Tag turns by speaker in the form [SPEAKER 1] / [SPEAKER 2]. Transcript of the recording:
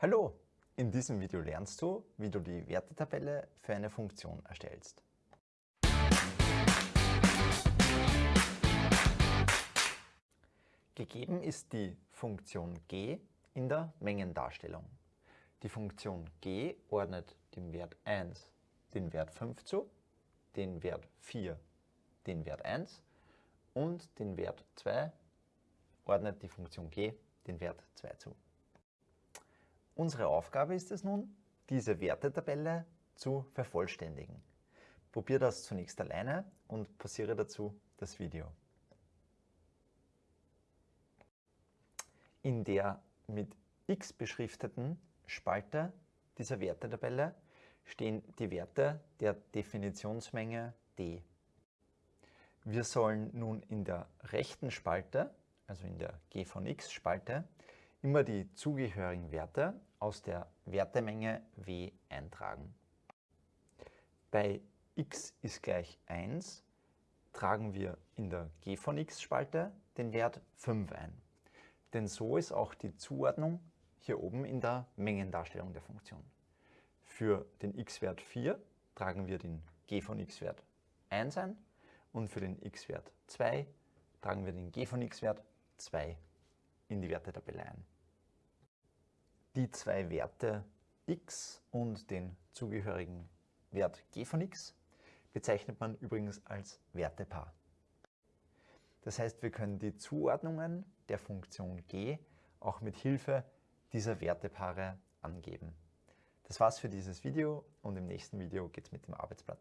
[SPEAKER 1] Hallo! In diesem Video lernst du, wie du die Wertetabelle für eine Funktion erstellst. Gegeben ist die Funktion g in der Mengendarstellung. Die Funktion g ordnet dem Wert 1 den Wert 5 zu, den Wert 4 den Wert 1 und den Wert 2 ordnet die Funktion g den Wert 2 zu. Unsere Aufgabe ist es nun, diese Wertetabelle zu vervollständigen. Probier das zunächst alleine und pausiere dazu das Video. In der mit x beschrifteten Spalte dieser Wertetabelle stehen die Werte der Definitionsmenge d. Wir sollen nun in der rechten Spalte, also in der g von x Spalte, immer die zugehörigen Werte aus der Wertemenge W eintragen. Bei x ist gleich 1 tragen wir in der g von x Spalte den Wert 5 ein. Denn so ist auch die Zuordnung hier oben in der Mengendarstellung der Funktion. Für den x-Wert 4 tragen wir den g von x-Wert 1 ein und für den x-Wert 2 tragen wir den g von x-Wert 2 in die Wertetabelle ein. Die zwei Werte x und den zugehörigen Wert g von x bezeichnet man übrigens als Wertepaar. Das heißt, wir können die Zuordnungen der Funktion g auch mit Hilfe dieser Wertepaare angeben. Das war's für dieses Video und im nächsten Video geht es mit dem Arbeitsblatt